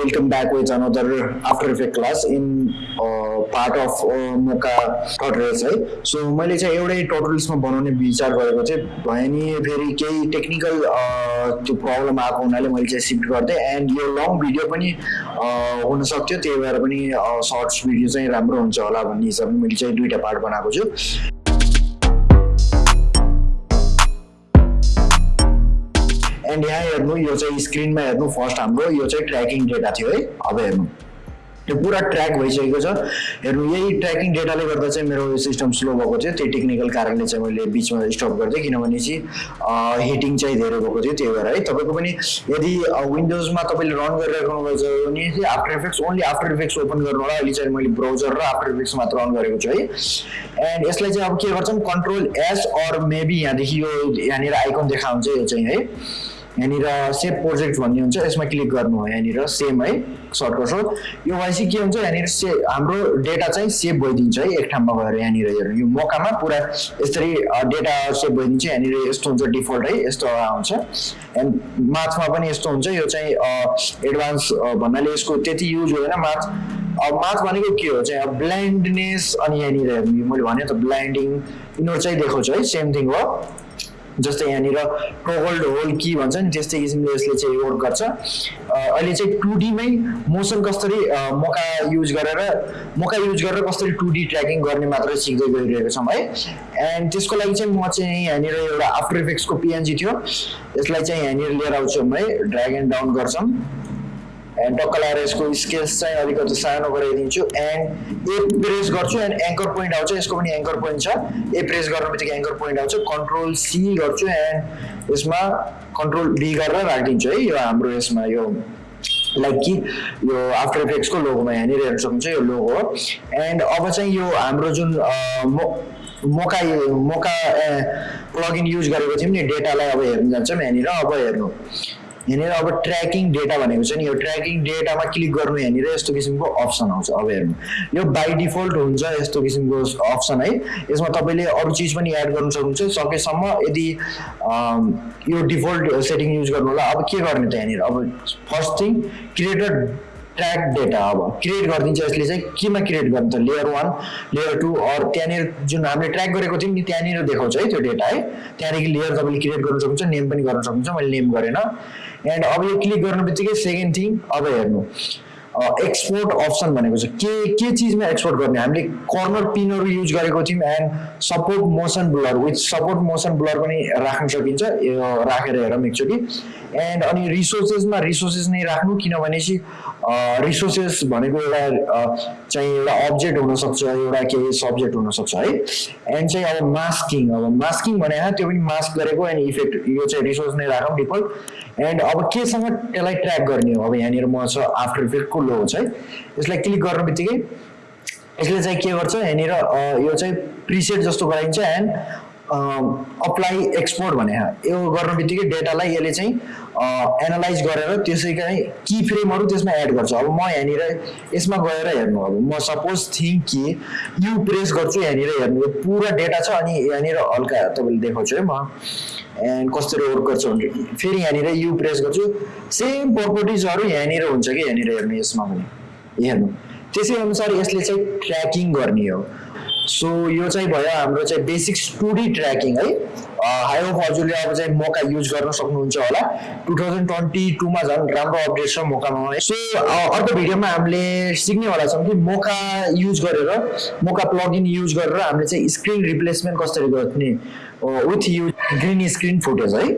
welcome back with another class in uh, part of uh, मोका टटरल्स है so मैले चाहिँ एउटै टटरल्समा बनाउने विचार गरेको थिएँ भयो नि फेरि केही टेक्निकल त्यो प्रब्लम आएको हुनाले मैले चाहिँ सिफ्ट गर्थेँ एन्ड यो लङ भिडियो पनि uh, हुन सक्थ्यो। त्यही भएर पनि सर्ट्स भिडियो चाहिँ राम्रो हुन्छ होला भन्ने हिसाबले मैले चाहिँ दुइटा पार्ट बनाएको छु। हेर्नु यो चाहिँ स्क्रिनमा हेर्नु फर्स्ट हाम्रो यो चाहिँ ट्र्याकिङ डेटा थियो है। अब हेर्नु। यो पुरा ट्र्याक भइसकेको छ। हेर्नु यही ट्र्याकिङ डेटाले गर्दा चाहिँ मेरो सिस्टम स्लो भएको थियो। त्यही टेक्निकल कारणले चाहिँ मैले बिचमा स्टप गरिदिएँ किनभने चाहिँ हिटिङ चाहिँ धेरै भएको थियो त्यही भएर है। तपाईँको पनि यदि विन्डोजमा तपाईँले रन गरिराख्नु भएको छ भने चाहिँ After Effects only After Effects open गर्नु होला। अहिले चाहिँ मैले ब्राउजर र आफ्टर इफेक्ट्स मात्र रन गरेको छु है। एन्ड यसलाई चाहिँ अब के गर्छौँ कन्ट्रोल एस अर मेबी यहाँदेखि यो यहाँनिर आइकन देखाउँछ यो चाहिँ है। यहाँनिर सेभ प्रोजेक्ट भन्ने हुन्छ यसमा क्लिक गर्नु हो यहाँनिर सेम है सर्टकट सो यो भएपछि के हुन्छ यहाँनिर से हाम्रो डेटा चाहिँ सेभ भइदिन्छ है एक ठाउँमा गएर यहाँनिर हेर्नु। यो मौकामा पुरा यसरी डेटा सेभ भइदिन्छ यहाँनिर यस्तो हुन्छ डिफल्ट है यस्तो आउँछ एन्ड माथमा पनि यस्तो हुन्छ यो चाहिँ एडभान्स भन्नाले यसको त्यति युज हुँदैन। माथ अब माथ भनेको के हो? चाहिँ अब ब्लाइन्डनेस अनि यहाँनिर हेर्नु मैले भने त ब्लाइन्डिङ यिनीहरू चाहिँ देखाउँछ है सेम थिङ हो। जस्तै यहाँनिर टोगल्ड होल की भन्छ नि त्यस्तै किसिमले यसले चाहिँ वर्क गर्छ। अहिले चाहिँ टु डीमै मोसन कसरी मौका युज गरेर मौका युज गरेर कसरी टु डी ट्र्याकिङ गर्ने मात्र सिक्दै गइरहेको छौँ है। एन्ड त्यसको लागि चाहिँ म चाहिँ यहाँनिर एउटा आफ्टर इफेक्ट्सको पिएनजी थियो। यसलाई चाहिँ यहाँनिर लिएर आउँछौँ है ड्राग एन्ड डाउन गर्छौँ। एन्ड टक्क लगाएर यसको स्केल्स चाहिँ अलिकति सानो गराइदिन्छु. एन्ड ए प्रेस गर्छु एन्ड एङ्कर पोइन्ट आउँछ यसको पनि एङ्कर पोइन्ट छ। ए प्रेस गर्नु बित्तिकै एङ्कर पोइन्ट आउँछ कन्ट्रोल सी गर्छु एन्ड यसमा कन्ट्रोल डी गरेर राखिदिन्छु है यो हाम्रो यसमा यो लाइक कि यो आफ्टर इफेक्ट्सको लोगोमा यहाँनिर हेर्नु सक्नुहुन्छ यो लोगो हो। एन्ड अब चाहिँ यो हाम्रो जुन मोका मोका प्लगइन युज गरेको थियौँ नि डेटालाई अब हेर्नु जान्छौँ यहाँनिर अब हेर्नु। यहाँनिर अब ट्र्याकिङ डेटा भनेको छ नि यो ट्र्याकिङ डेटामा क्लिक गर्नु यहाँनिर यस्तो किसिमको अप्सन आउँछ अब हेर्नु। यो बाई डिफल्ट हुन्छ यस्तो किसिमको अप्सन है। यसमा तपाईँले अरू चिज पनि एड गर्नु सक्नुहुन्छ। सकेसम्म यदि यो डिफल्ट सेटिङ युज गर्नु होला अब के गर्ने त यहाँनिर? अब first thing created track data अब क्रिएट गरिदिन्छ यसले चाहिँ। केमा क्रिएट गर्नु त layer one layer two or त्यहाँनिर जुन हामीले ट्र्याक गरेको थियौँ नि त्यहाँनिर देखाउँछ है त्यो डेटा है। त्यहाँदेखि लेयर तपाईँले क्रिएट गर्नु सक्नुहुन्छ नेम पनि गर्न सक्नुहुन्छ मैले नेम गरेन। एन्ड अब यो क्लिक गर्नु बित्तिकै सेकेन्ड थिङ अब हेर्नु। एक्सपोर्ट अप्सन भनेको छ। के के चिजमा एक्सपोर्ट गर्ने? हामीले कर्नर पिनहरू युज गरेको थियौँ and support motion blur with support motion blur पनि राख्न सकिन्छ। राखेर हेरौँ एकचोटि एन्ड अनि रिसोर्सेसमा रिसोर्सेस नै राख्नु किनभने चाहिँ रिसोर्सेस भनेको एउटा चाहिँ एउटा अब्जेक्ट हुनसक्छ एउटा केही सब्जेक्ट हुनसक्छ है। एन्ड चाहिँ अब मास्किङ अब मास्किङ भने त्यो पनि मास्क गरेको एन्ड इफेक्ट यो चाहिँ रिसोर्स नै राखौँ डिफल्ट एन्ड अब केसँग त्यसलाई ट्र्याक गर्ने हो? अब यहाँनिर म छ आफ्टर इफेक्टको लो छ है? यसलाई क्लिक गर्नु बित्तिकै यसले चाहिँ के गर्छ? यहाँनिर यो चाहिँ प्रिसेट जस्तो गराइन्छ। एन्ड अप्लाई एक्सपोर्ट भने यो गर्नु बित्तिकै डेटालाई यसले चाहिँ एनालाइज गरेर त्यसैका कि फ्रेमहरू त्यसमा एड गर्छ। अब म यहाँनिर यसमा गएर हेर्नु अब म सपोज थिङ्क कि यु प्रेस गर्छु यहाँनिर हेर्नु। यो पुरा डेटा छ अनि यहाँनिर हल्का तपाईँले देखाउँछु है म। एन्ड कसरी वर्क गर्छ भने फेरि यहाँनिर यु प्रेस गर्छु। सेम प्रपर्टिजहरू यहाँनिर हुन्छ कि यहाँनिर हेर्नु यसमा पनि। हेर्नु। त्यसै अनुसार यसले चाहिँ ट्र्याकिङ गर्ने हो। सो यो चाहिँ भयो हाम्रो चाहिँ बेसिक्स टु डी ट्र्याकिङ है। हाई होप हजुरले अब चाहिँ मौका युज गर्न सक्नुहुन्छ होला। टु थाउजन्ड ट्वेन्टी टूमा झन् राम्रो अपडेट छ मौकामा। सो अर्को भिडियोमा हामीले सिक्नेवाला छौँ कि मौका युज गरेर मौका प्लगइन युज गरेर हामीले चाहिँ स्क्रिन रिप्लेसमेन्ट कसरी गर्ने with use green screen footage है।